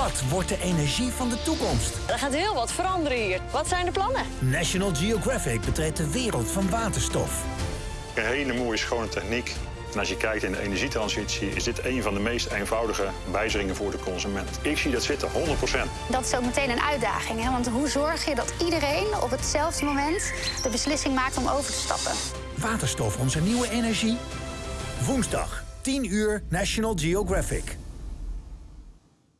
Wat wordt de energie van de toekomst? Er gaat heel wat veranderen hier. Wat zijn de plannen? National Geographic betreedt de wereld van waterstof. Een hele mooie schone techniek. En als je kijkt in de energietransitie, is dit een van de meest eenvoudige wijzigingen voor de consument. Ik zie dat zitten 100%. Dat is ook meteen een uitdaging. Hè? Want hoe zorg je dat iedereen op hetzelfde moment de beslissing maakt om over te stappen? Waterstof, onze nieuwe energie? Woensdag, 10 uur, National Geographic.